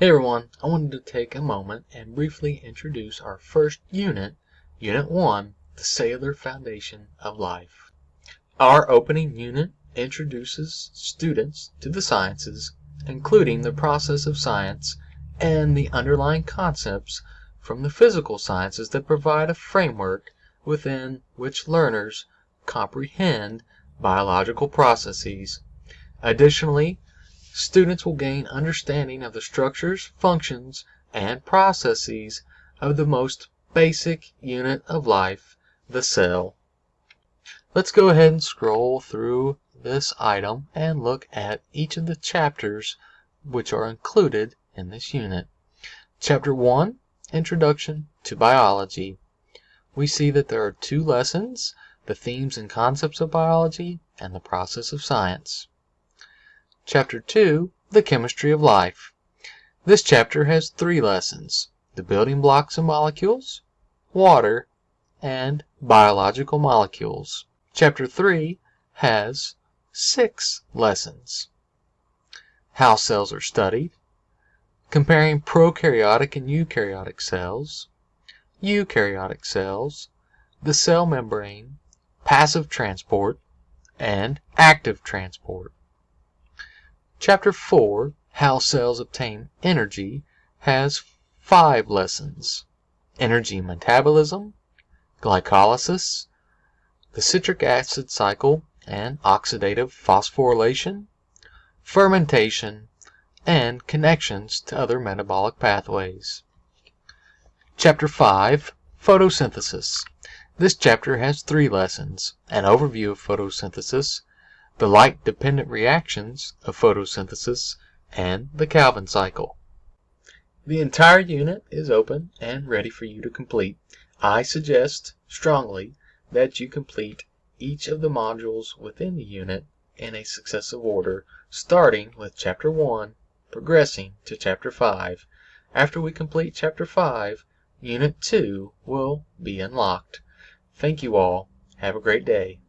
Hey everyone, I wanted to take a moment and briefly introduce our first unit, Unit 1, the Cellular Foundation of Life. Our opening unit introduces students to the sciences, including the process of science and the underlying concepts from the physical sciences that provide a framework within which learners comprehend biological processes. Additionally, students will gain understanding of the structures, functions, and processes of the most basic unit of life, the cell. Let's go ahead and scroll through this item and look at each of the chapters which are included in this unit. Chapter 1 Introduction to Biology. We see that there are two lessons the themes and concepts of biology and the process of science. Chapter 2 The Chemistry of Life. This chapter has three lessons the building blocks of molecules, water, and biological molecules. Chapter 3 has six lessons how cells are studied, comparing prokaryotic and eukaryotic cells, eukaryotic cells, the cell membrane, passive transport, and active transport. Chapter 4 How Cells Obtain Energy has five lessons energy metabolism, glycolysis, the citric acid cycle and oxidative phosphorylation, fermentation, and connections to other metabolic pathways. Chapter 5 Photosynthesis. This chapter has three lessons an overview of photosynthesis the light dependent reactions of photosynthesis, and the Calvin cycle. The entire unit is open and ready for you to complete. I suggest strongly that you complete each of the modules within the unit in a successive order, starting with Chapter 1, progressing to Chapter 5. After we complete Chapter 5, Unit 2 will be unlocked. Thank you all. Have a great day.